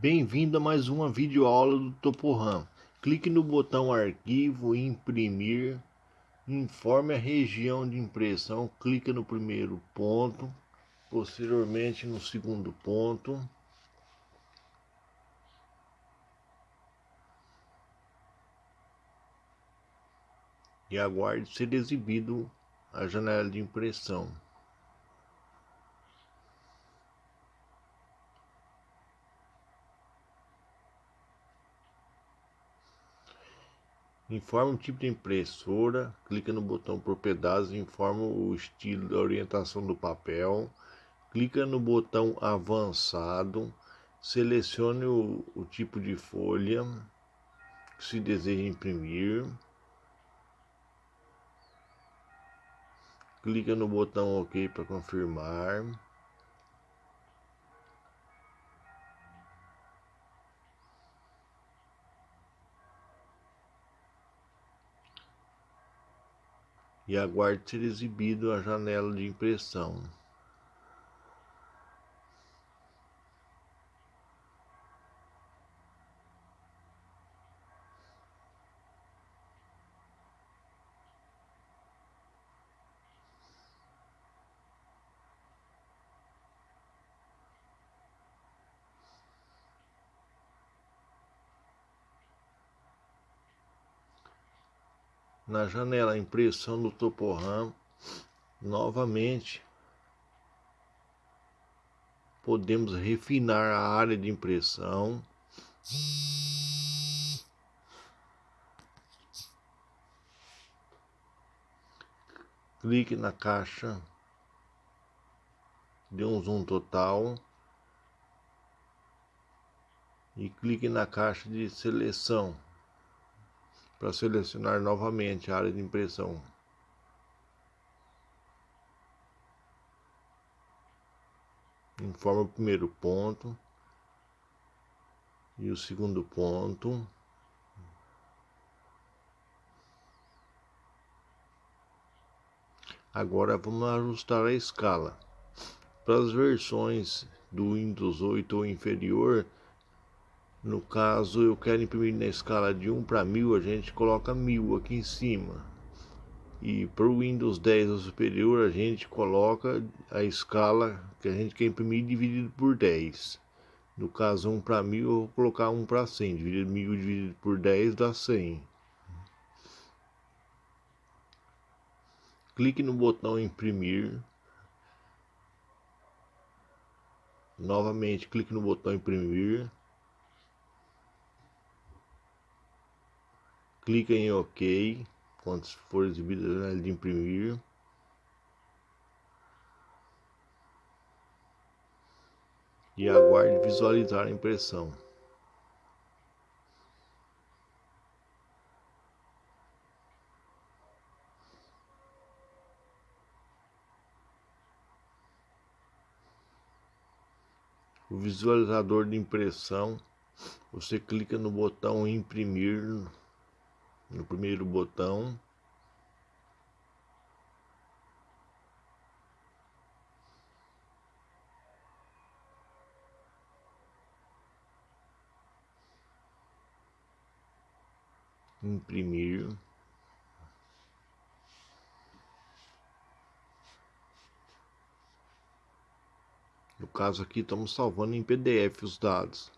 Bem-vindo a mais uma videoaula do Toporam. Clique no botão arquivo imprimir. Informe a região de impressão. Clique no primeiro ponto. Posteriormente no segundo ponto. E aguarde ser exibido a janela de impressão. Informa o tipo de impressora, clica no botão propriedades, informa o estilo, a orientação do papel, clica no botão avançado, selecione o, o tipo de folha que se deseja imprimir, clica no botão OK para confirmar. E aguarde ser exibido a janela de impressão. Na janela impressão do toporam novamente. Podemos refinar a área de impressão. Clique na caixa dê um zoom total e clique na caixa de seleção para selecionar novamente a área de impressão. Informa o primeiro ponto e o segundo ponto. Agora vamos ajustar a escala. Para as versões do Windows 8 ou inferior, no caso, eu quero imprimir na escala de 1 para 1000, a gente coloca 1000 aqui em cima. E para o Windows 10 ou superior, a gente coloca a escala que a gente quer imprimir dividido por 10. No caso, 1 para 1000, eu vou colocar 1 para 100. Dividido 1000 dividido por 10 dá 100. Clique no botão imprimir. Novamente, clique no botão imprimir. Clica em OK quando for exibido a de imprimir. E aguarde visualizar a impressão. O visualizador de impressão, você clica no botão imprimir no primeiro botão. Imprimir. No caso aqui estamos salvando em PDF os dados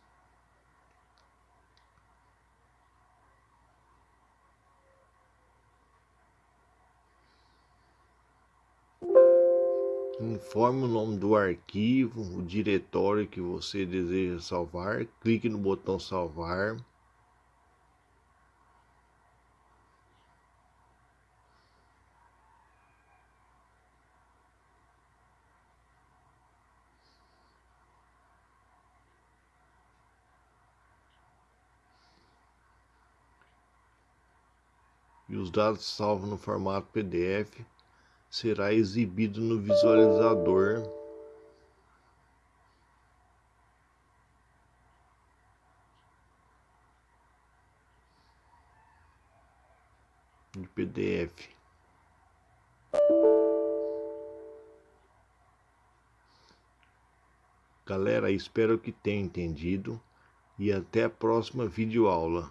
Informe o nome do arquivo, o diretório que você deseja salvar. Clique no botão salvar. E os dados salvos no formato PDF será exibido no visualizador de PDF. Galera, espero que tenha entendido. e até a próxima videoaula.